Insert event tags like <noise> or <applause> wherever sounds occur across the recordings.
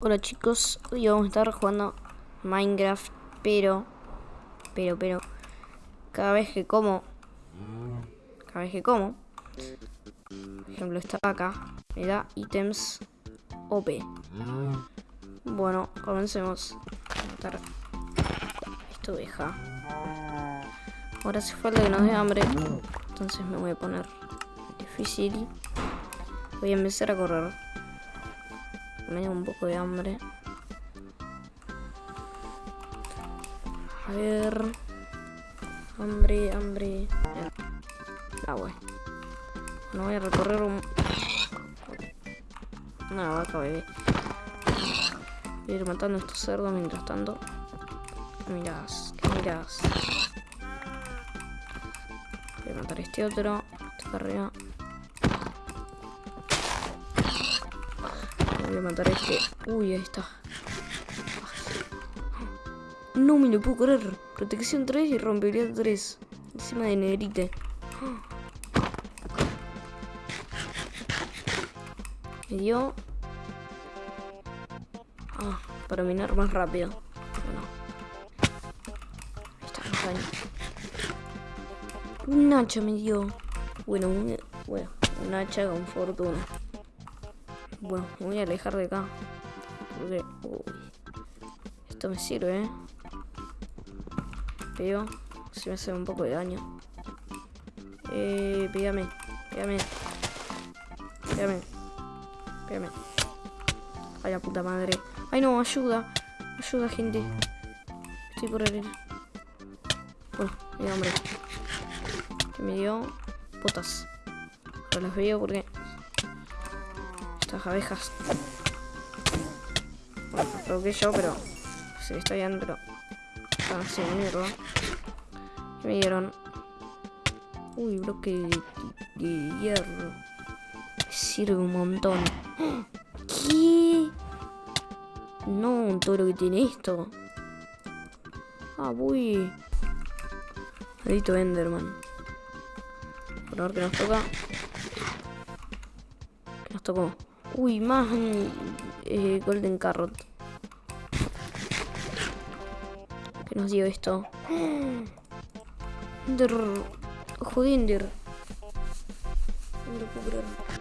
Hola chicos, hoy vamos a estar jugando Minecraft, pero, pero, pero, cada vez que como, cada vez que como, por ejemplo esta vaca me da ítems OP. Bueno, comencemos a matar esta oveja. Ahora hace falta que nos dé hambre, entonces me voy a poner difícil. Voy a empezar a correr. Me da un poco de hambre. A ver. Hambre, hambre. Ah, bueno. No voy a recorrer un... Una vaca, bebé. Voy a ir matando a estos cerdos mientras tanto. ¿Qué mirás? ¿Qué? Voy a matar a este otro. Este arriba. Voy a matar a este. Uy, ahí está. No me lo puedo correr. Protección 3 y rompería 3. Encima de negrite. Me dio. Ah, para minar más rápido. Bueno. Ahí está, daño. Un hacha me dio. Bueno, un, bueno, un hacha con fortuna. Bueno, me voy a alejar de acá. Porque... Uy, esto me sirve, ¿eh? Pero... Si me hace un poco de daño. Eh, pégame. Pégame. Pégame. Pégame. Ay, la puta madre. Ay, no, ayuda. Ayuda, gente. Estoy por el... Bueno, mi hombre. Me dio... Botas. Ahora las veo porque estas abejas. Bueno, las provoqué yo, pero se está pero mierda. ¿Qué me dieron? Uy, bloque de, hierro. Sirve un montón. ¿Qué? No, todo lo que tiene esto. Ah, uy. Maldito Enderman. Por ver qué nos toca. ¿Qué nos tocó? Uy, más eh, Golden Carrot. ¿Qué nos dio esto? Ender. Ojo de Ender. No.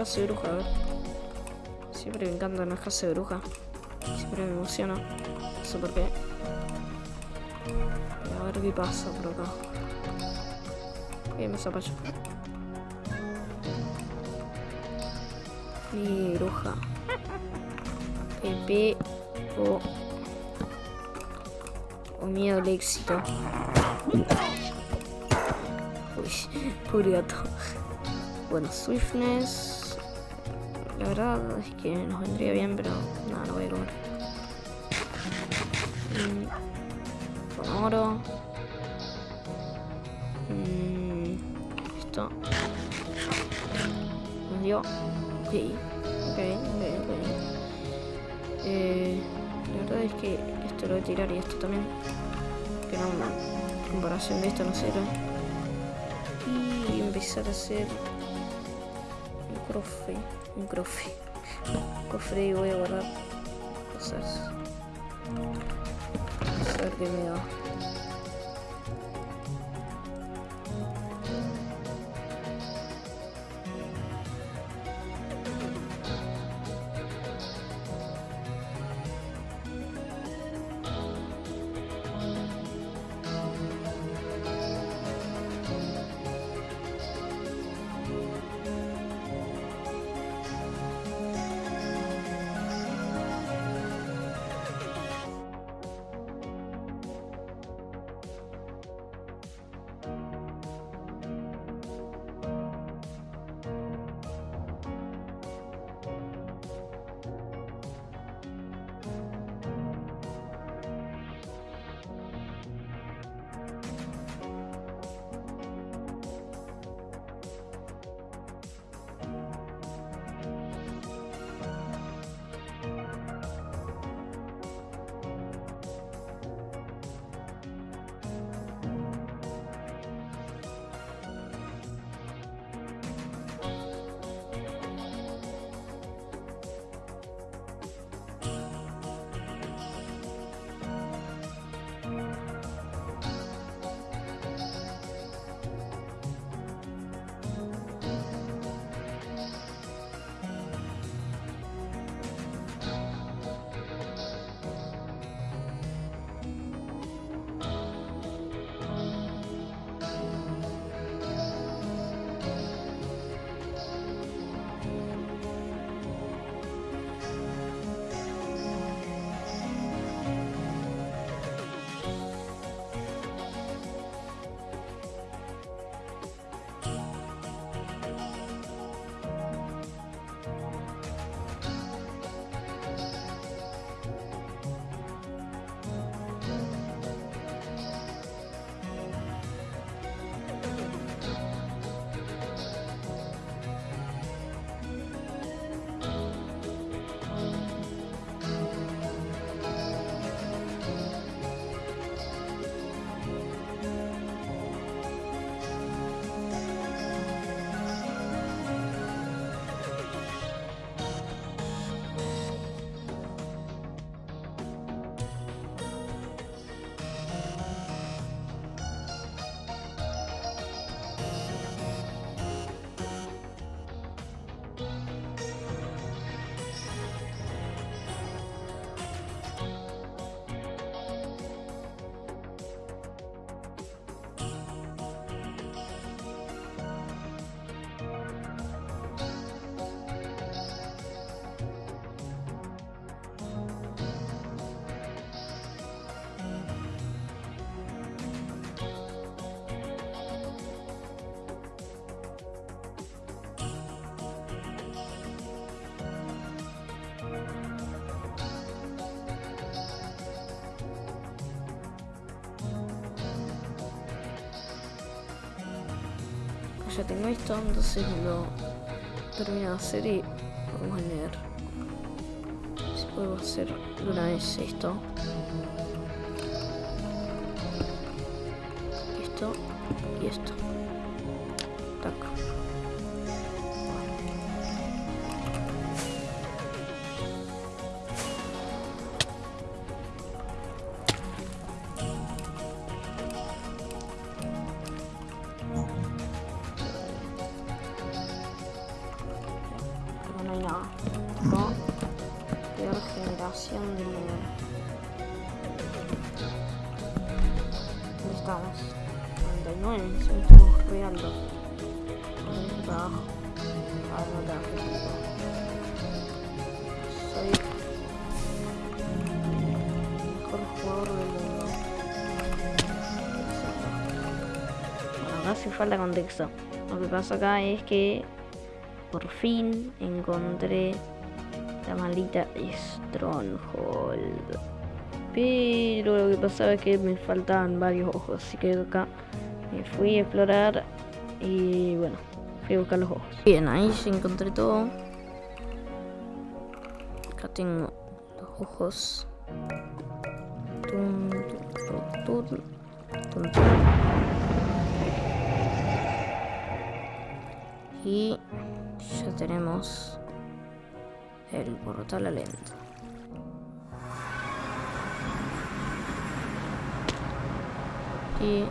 Casa de bruja, a ver. Siempre me encantan las casas de bruja. Siempre me emociona. No sé por qué. A ver qué pasa por acá. ¿Qué me zapallo? Mi bruja. Pepe o, o miedo al éxito. Uy, <laughs> pobre gato. Bueno, Swiftness. La verdad es que nos vendría bien, pero nada, no voy a comer. Mm, con oro. Mm, esto. Nos dio. Ok, ok, ok, ok. Eh, la verdad es que esto lo voy a tirar y esto también. Que no, en comparación de esto no sirve. Y empezar a hacer un cofre. Un cofre. cofre y voy a guardar cosas. Ver qué me da. Tengo esto, entonces lo termino de hacer y vamos a leer. Si puedo hacer una vez esto. Esto y esto. Tac. ¿no? Peor generación de ¿Dónde estamos? 99, estamos reando. Ahí para abajo. A ver, no te hagas Soy el mejor jugador del mundo. Bueno, acá hace falta contexto. Lo que pasa acá es que por fin encontré la maldita Stronghold. Pero lo que pasaba es que me faltaban varios ojos, así que acá me fui a explorar y bueno, fui a buscar los ojos. Bien, ahí se encontré todo. Acá tengo los ojos. Tum, tum, tum. Y ya tenemos el portal alento. Y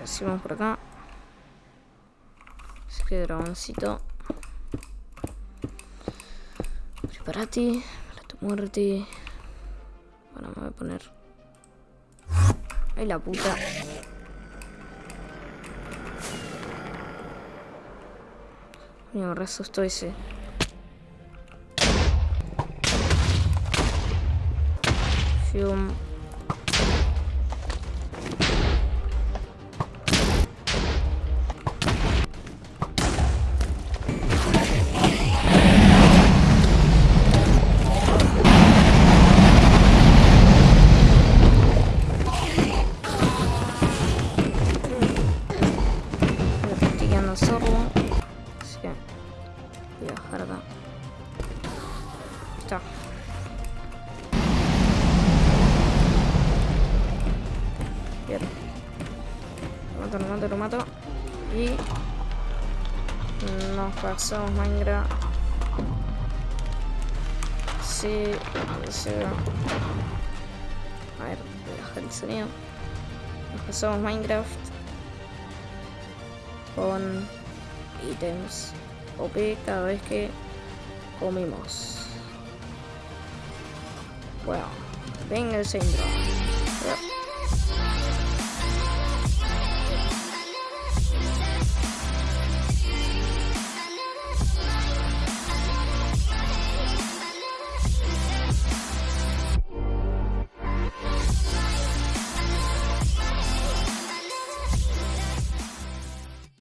decimos por acá. Así que dragoncito. Prepárate para tu muerte. Bueno, me voy a poner. Ay la puta. Me asustó ese. Lo mato. Y nos pasamos Minecraft. Sí, sí. A ver, voy a bajar el sonido. Nos pasamos Minecraft con ítems OP cada vez que comimos. Bueno, venga el centro.